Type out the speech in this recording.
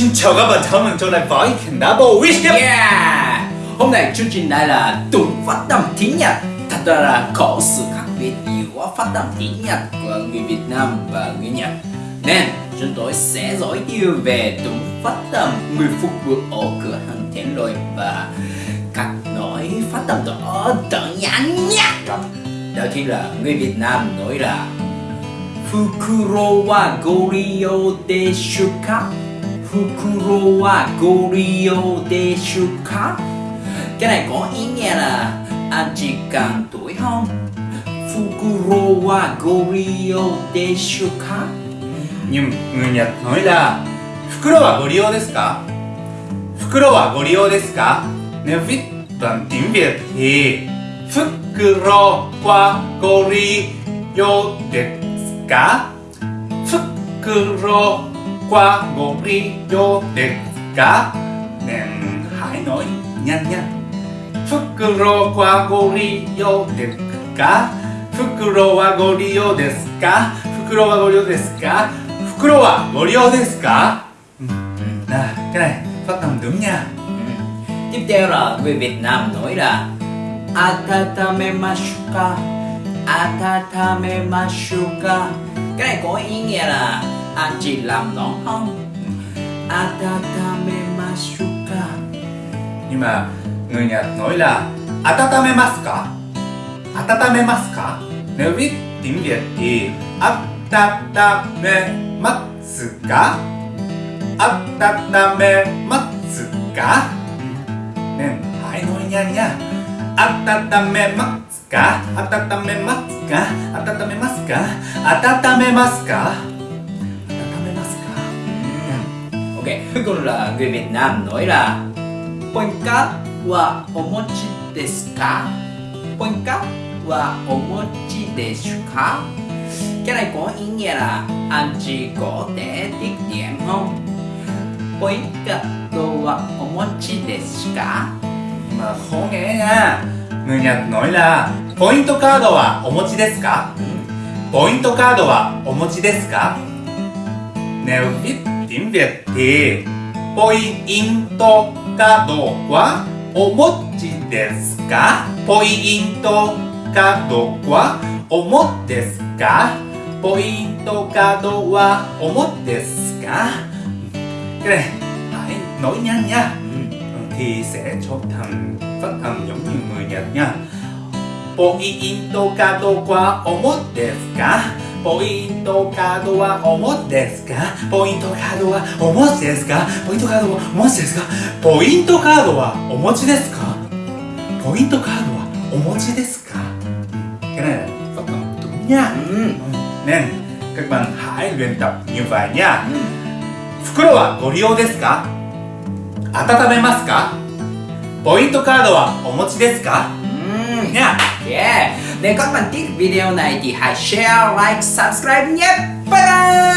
Xin chào các bạn, thân mình trở lại với Double Wish Yeah! Hôm nay chương trình này là đúng phát âm tiếng Nhật Thật ra là có sự khác biệt giữa phát âm tiếng Nhật của người Việt Nam và người Nhật. Nên chúng tôi sẽ giới thiệu về đúng phát âm người phục vụ ở cửa hàng tiện Lôi Và các nói phát âm đó đơn giản nhất đó chính là người Việt Nam nói là Fukuro wa 袋はご利用でしゅか？家内ごいんやら、あ、時間といほん。袋はご利用でしゅか？にゅ、にゃ、のいだ。袋はご利用ですか？袋はご利用ですか？ねふぃ、たんてんべ。袋はご利用ですか？袋 qua wa gorio đẹp ka? Nên hãy nói nhanh nhanh Fukuro wa gorio desu ka? Fukuro wa gorio desu ka? Fukuro wa gorio desu ka? Fukuro wa gorio desu ka? Ừ. Cái này phát âm đúng nha ừ. Tiếp theo là người Việt Nam nói là Atatamemasuka Atatamemasuka Cái này có ý nghĩa là anh chỉ làm nó không? Atatamemasuka Nhưng mà người Nhật nói là Atatamemasuka Atatamemasuka Nếu viết tiếng Việt thì Atatamemasuka Atatamemasuka Nên hãy nói nhanh nha. Atatamemasuka Atatamemasuka Atatamemasuka Atatamemasuka Ok, cuối cùng là người Việt Nam nói là Poinka wa omochi desu ka? Poinka wa omochi desu ka? Cái này có ý nghĩa là anh chị có thể tiết kiệm không? Poinka wa omochi desu ka? mà khó nghe nha Người Nhật nói là Point card wa omochi desu ka? Point card wa omochi desu ka? Nếu viết tiếng Việt thì Point card wa omochi desu ka? Point card wa omochi desu ka? Point card wa omochi desu ka? Cái này hãy nói nhanh nha thì sẽ cho thành phát âm giống như người Nhật nha. Pointo kado wa omote desu ka? ポイントカードは重ですか？ポイントカードは重ですか？ポイントカードは重ですか？ポイントカードはお持ですか？ポイントカードはおもちですか？ケね、袋はご利用ですか？温めますか？ポイントカードはおもちですか？うん、Nếu các bạn thích video này thì hãy share, like, subscribe nhé. Bye bye!